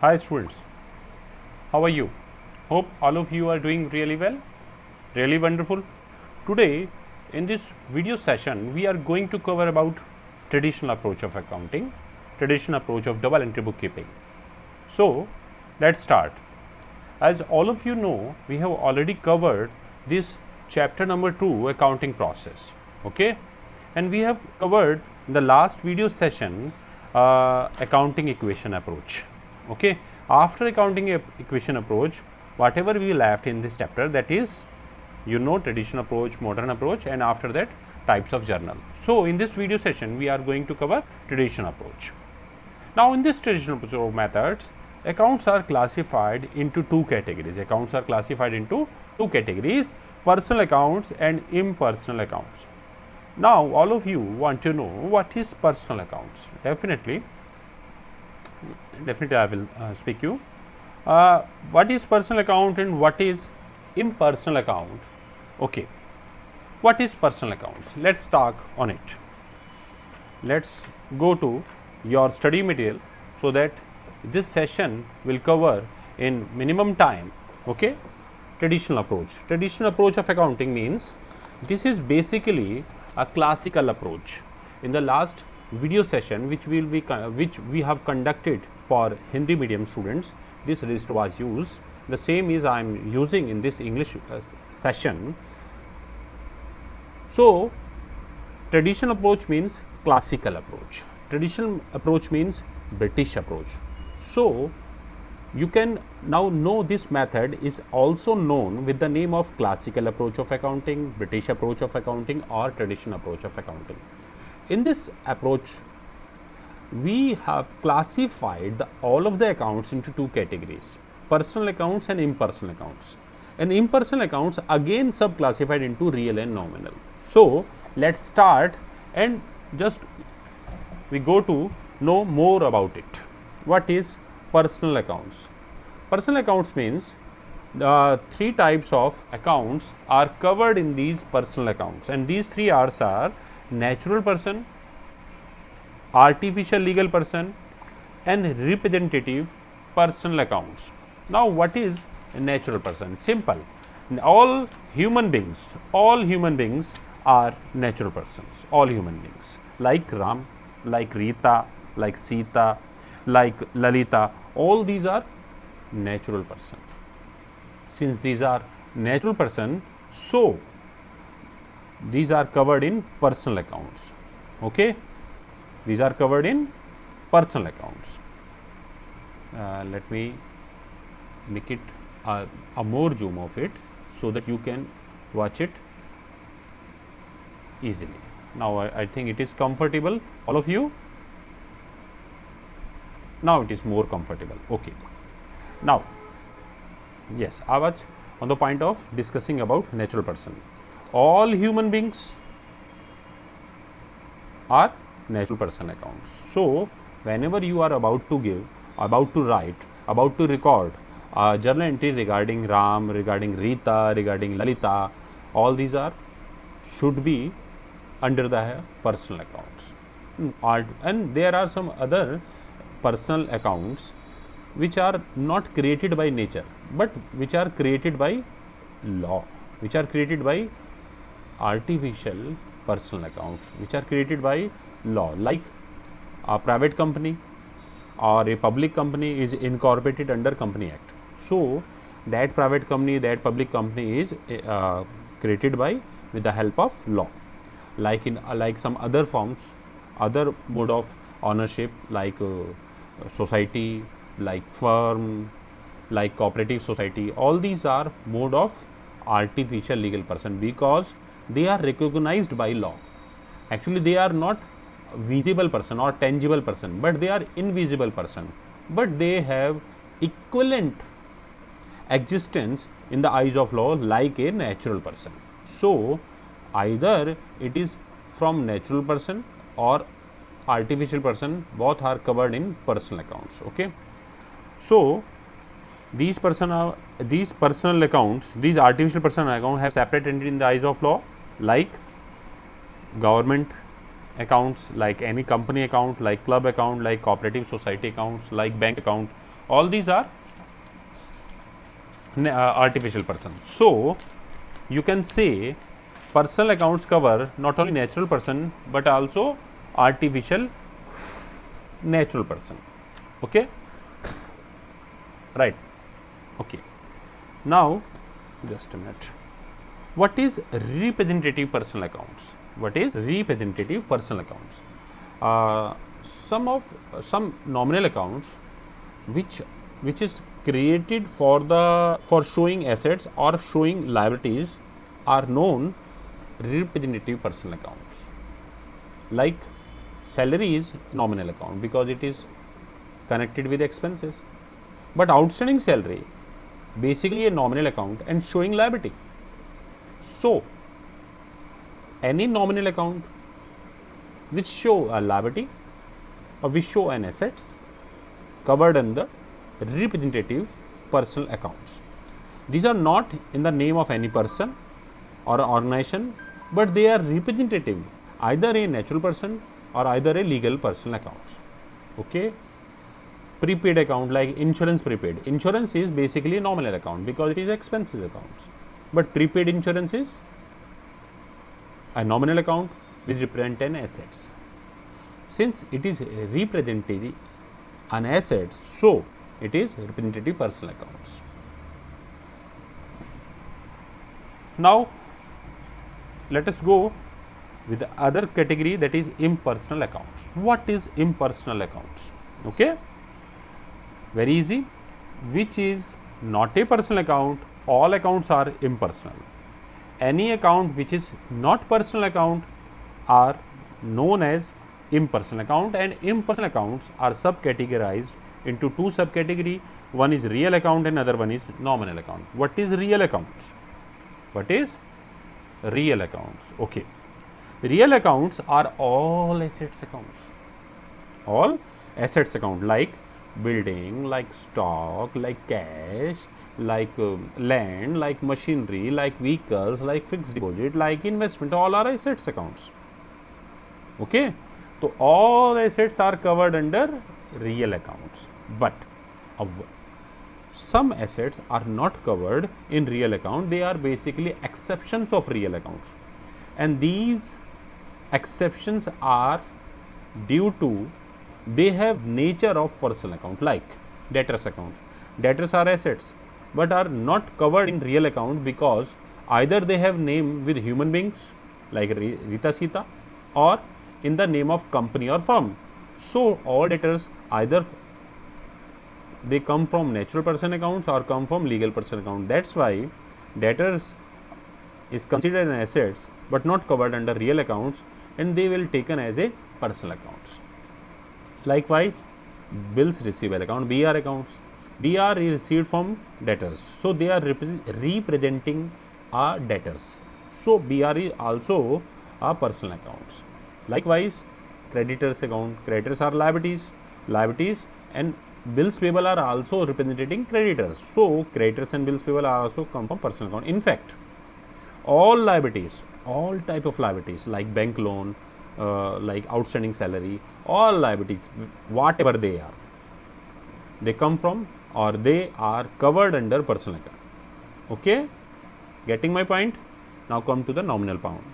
Hi students, how are you? Hope all of you are doing really well, really wonderful. Today in this video session we are going to cover about traditional approach of accounting, traditional approach of double entry bookkeeping. So let's start. As all of you know, we have already covered this chapter number 2 accounting process, okay? And we have covered in the last video session uh, accounting equation approach, okay? After accounting equation approach, whatever we left in this chapter that is you know traditional approach, modern approach and after that types of journal. So, in this video session we are going to cover traditional approach. Now, in this traditional approach methods accounts are classified into two categories. Accounts are classified into two categories personal accounts and impersonal accounts. Now, all of you want to know what is personal accounts definitely definitely I will uh, speak you. Uh, what is personal account and what is impersonal account? Okay. What is personal accounts let's talk on it. Let's go to your study material so that this session will cover in minimum time okay? Traditional approach. Traditional approach of accounting means this is basically a classical approach. In the last video session which will be which we have conducted for hindi medium students. This list was used. The same is i am using in this english uh, session. So traditional approach means classical approach. Traditional approach means british approach. So, you can now know this method is also known with the name of classical approach of accounting, British approach of accounting or traditional approach of accounting. In this approach, we have classified the, all of the accounts into two categories, personal accounts and impersonal accounts. And impersonal accounts again sub-classified into real and nominal. So, let us start and just we go to know more about it what is personal accounts? Personal accounts means the three types of accounts are covered in these personal accounts and these three R's are natural person, artificial legal person and representative personal accounts. Now, what is a natural person? Simple. All human beings, all human beings are natural persons, all human beings like Ram, like Rita, like Sita, like Lalita, all these are natural person. Since these are natural person, so these are covered in personal accounts. Okay? These are covered in personal accounts. Uh, let me make it a, a more zoom of it, so that you can watch it easily. Now, I, I think it is comfortable all of you now it is more comfortable okay now yes i was on the point of discussing about natural person all human beings are natural person accounts. So whenever you are about to give about to write about to record a journal entry regarding ram regarding rita regarding lalita all these are should be under the personal accounts. Hmm, and there are some other personal accounts which are not created by nature, but which are created by law, which are created by artificial personal accounts, which are created by law like a private company or a public company is incorporated under company act. So, that private company that public company is uh, created by with the help of law like in uh, like some other forms other mode of ownership like uh, society like firm like cooperative society all these are mode of artificial legal person because they are recognized by law. Actually they are not visible person or tangible person but they are invisible person. But they have equivalent existence in the eyes of law like a natural person. So either it is from natural person or artificial person both are covered in personal accounts okay? So these personal these personal accounts these artificial personal accounts have separate entity in the eyes of law like government accounts like any company account like club account like cooperative society accounts like bank account all these are uh, artificial person. So, you can say personal accounts cover not only natural person, but also artificial natural person. Okay? Right. Okay. Now, just a minute. What is representative personal accounts? What is representative personal accounts? Uh, some of uh, some nominal accounts which which is created for the for showing assets or showing liabilities are known representative personal accounts like salary is nominal account because it is connected with expenses but outstanding salary basically a nominal account and showing liability so any nominal account which show a liability or which show an assets covered under representative personal accounts. These are not in the name of any person or organization, but they are representative either a natural person or either a legal personal accounts. Okay. Prepaid account like insurance prepaid. Insurance is basically a nominal account because it is expenses accounts, but prepaid insurance is a nominal account which represent an assets. Since it is representative an asset, so it is representative personal accounts. Now, let us go with the other category that is impersonal accounts. What is impersonal accounts? Okay? Very easy, which is not a personal account, all accounts are impersonal. Any account which is not personal account are known as impersonal account and impersonal accounts are subcategorized into two subcategory one is real account and other one is nominal account. What is real accounts? What is real accounts? Okay. Real accounts are all assets accounts, all assets account like building, like stock, like cash, like uh, land, like machinery, like vehicles, like fixed deposit, like investment, all are assets accounts. Okay. So, all assets are covered under real accounts, but some assets are not covered in real account, they are basically exceptions of real accounts and these exceptions are due to they have nature of personal account like debtors accounts. Debtors are assets, but are not covered in real account because either they have name with human beings like Rita Sita or in the name of company or firm. So, all debtors either they come from natural person accounts or come from legal person account. That is why debtors is considered as assets, but not covered under real accounts and they will taken as a personal accounts. Likewise, bills receivable account BR accounts, BR is received from debtors. So, they are representing our debtors. So, BR is also a personal accounts. Likewise, creditors account, creditors are liabilities, liabilities and bills payable are also representing creditors. So, creditors and bills payable are also come from personal account. In fact, all liabilities, all type of liabilities like bank loan, uh, like outstanding salary, all liabilities, whatever they are, they come from or they are covered under personal account. Okay, getting my point? Now come to the nominal pound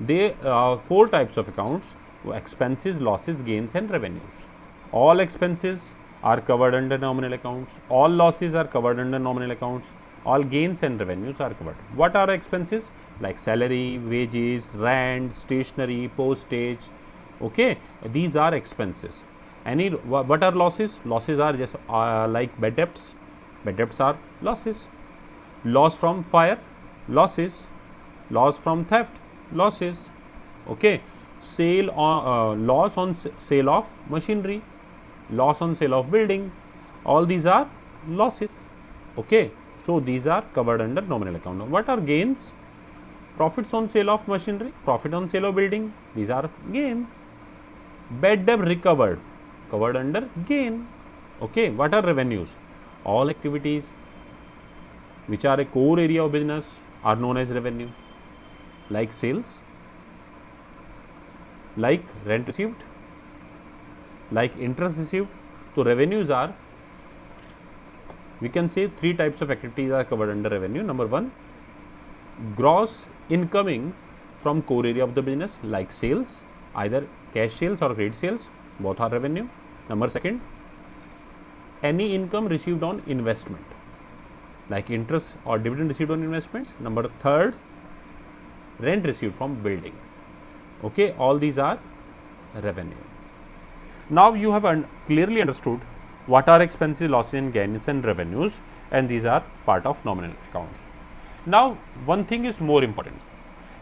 they are four types of accounts expenses, losses, gains and revenues. All expenses are covered under nominal accounts, all losses are covered under nominal accounts, all gains and revenues are covered. What are expenses? Like salary, wages, rent, stationery, postage, okay. These are expenses. Any what are losses? Losses are just uh, like bad debts, bad debts are losses. Loss from fire, losses, loss from theft, losses. Okay. Sale on uh, loss on sale of machinery. Loss on sale of building. All these are losses. Okay. So these are covered under nominal account. Now, what are gains? Profits on sale of machinery profit on sale of building. These are gains. Bad debt recovered covered under gain okay what are revenues all activities which are a core area of business are known as revenue like sales, like rent received, like interest received. So, revenues are we can say three types of activities are covered under revenue. Number one, gross incoming from core area of the business like sales, either cash sales or credit sales, both are revenue. Number second, any income received on investment like interest or dividend received on investments. Number third, rent received from building. Okay, all these are revenue. Now, you have un clearly understood what are expenses, losses and gains and revenues and these are part of nominal accounts. Now, one thing is more important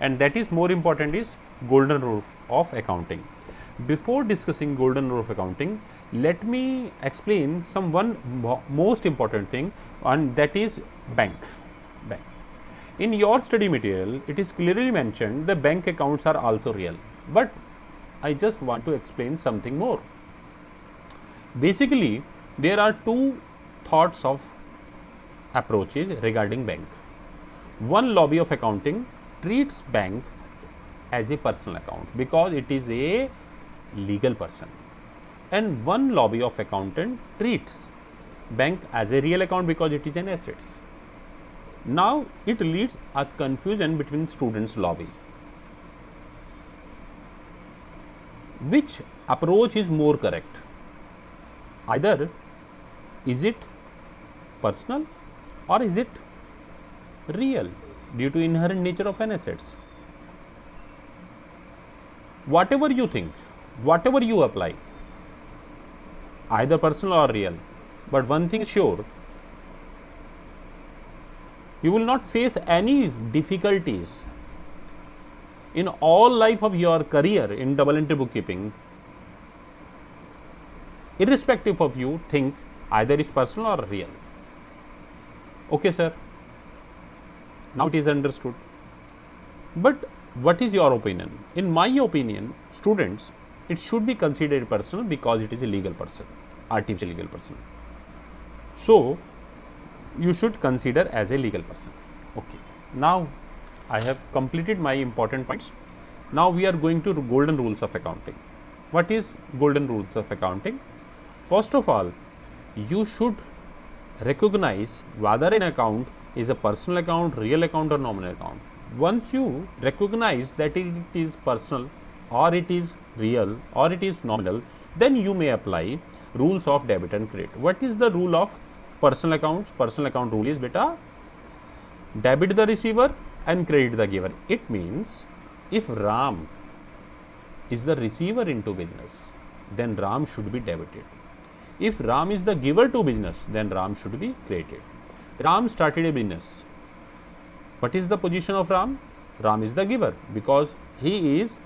and that is more important is golden rule of accounting. Before discussing golden rule of accounting, let me explain some one most important thing and that is bank. bank. In your study material, it is clearly mentioned the bank accounts are also real, but I just want to explain something more. Basically, there are two thoughts of approaches regarding bank. One lobby of accounting treats bank as a personal account because it is a legal person and one lobby of accountant treats bank as a real account because it is an assets. Now, it leads a confusion between students lobby. Which approach is more correct? Either is it personal or is it real due to inherent nature of an assets? Whatever you think, whatever you apply, either personal or real. But one thing sure, you will not face any difficulties in all life of your career in double entry bookkeeping irrespective of you think either is personal or real. Okay, sir. Now it is understood. But what is your opinion? In my opinion, students, it should be considered personal because it is a legal person, artificial legal person. So, you should consider as a legal person. Okay. Now, I have completed my important points. Now, we are going to golden rules of accounting. What is golden rules of accounting? First of all, you should recognize whether an account is a personal account, real account or nominal account. Once you recognize that it is personal or it is real or it is nominal, then you may apply rules of debit and credit. What is the rule of personal accounts? Personal account rule is beta debit the receiver and credit the giver. It means if Ram is the receiver into business, then Ram should be debited. If Ram is the giver to business, then Ram should be credited. Ram started a business. What is the position of Ram? Ram is the giver because he is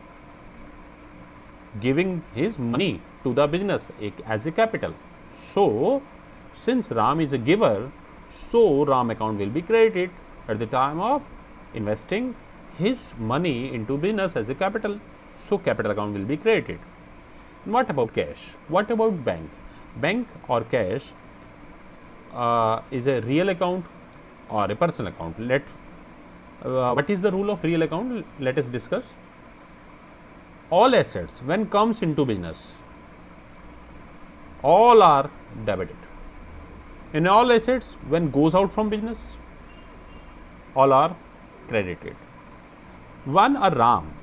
giving his money to the business as a capital. So, since Ram is a giver, so Ram account will be credited at the time of investing his money into business as a capital. So, capital account will be created. What about cash? What about bank? Bank or cash uh, is a real account or a personal account. Let uh, what is the rule of real account? Let us discuss all assets when comes into business all are debited. In all assets when goes out from business all are credited. When a ram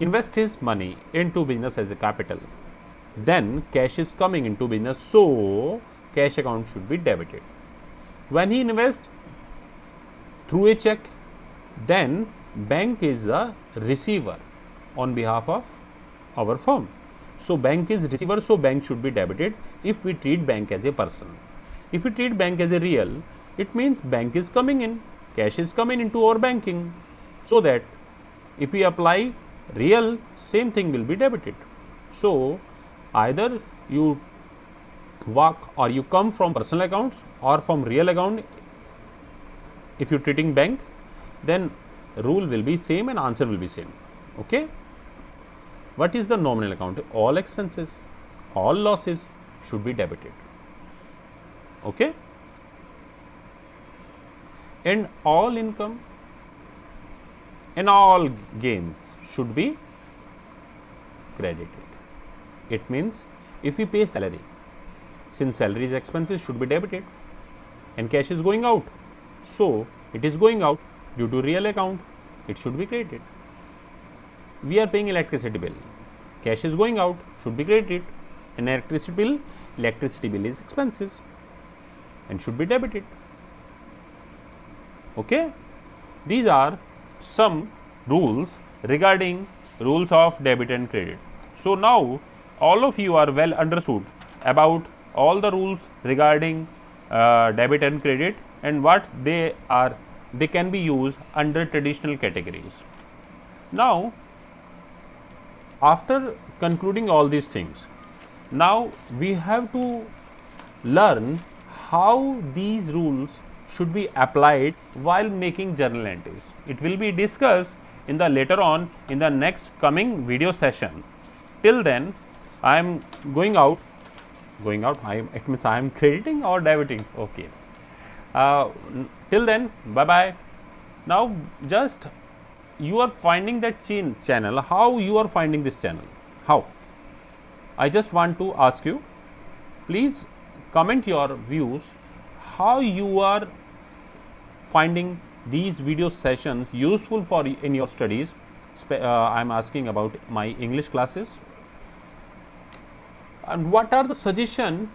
invest his money into business as a capital. Then cash is coming into business so cash account should be debited. When he invest through a check then bank is the receiver on behalf of our firm. So, bank is receiver, so bank should be debited if we treat bank as a person. If we treat bank as a real, it means bank is coming in, cash is coming into our banking. So, that if we apply real, same thing will be debited. So, either you walk or you come from personal accounts or from real account if you treating bank then rule will be same and answer will be same okay what is the nominal account? All expenses, all losses should be debited. Okay? And all income and all gains should be credited. It means if we pay salary, since salaries expenses should be debited, and cash is going out. So, it is going out due to real account it should be credited. We are paying electricity bill cash is going out should be credited and electricity bill electricity bill is expenses and should be debited. Okay. These are some rules regarding rules of debit and credit. So, now all of you are well understood about all the rules regarding uh, debit and credit and what they are they can be used under traditional categories. Now, after concluding all these things, now we have to learn how these rules should be applied while making journal entries. It will be discussed in the later on in the next coming video session. Till then, I am going out, going out, I am, it means I am crediting or debiting, okay. Uh, till then, bye bye. Now, just you are finding that chain channel, how you are finding this channel, how? I just want to ask you, please comment your views, how you are finding these video sessions useful for in your studies. Uh, I am asking about my English classes and what are the suggestion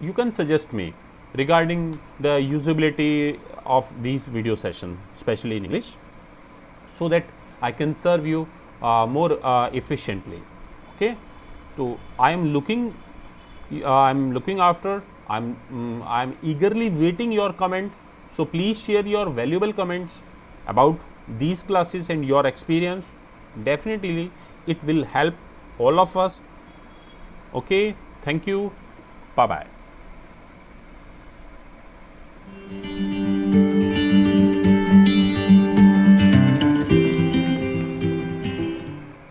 you can suggest me regarding the usability of these video sessions especially in English so that I can serve you uh, more uh, efficiently. Okay? So I am looking uh, I am looking after I am um, I am eagerly waiting your comment. So please share your valuable comments about these classes and your experience. Definitely it will help all of us. Okay? Thank you. Bye bye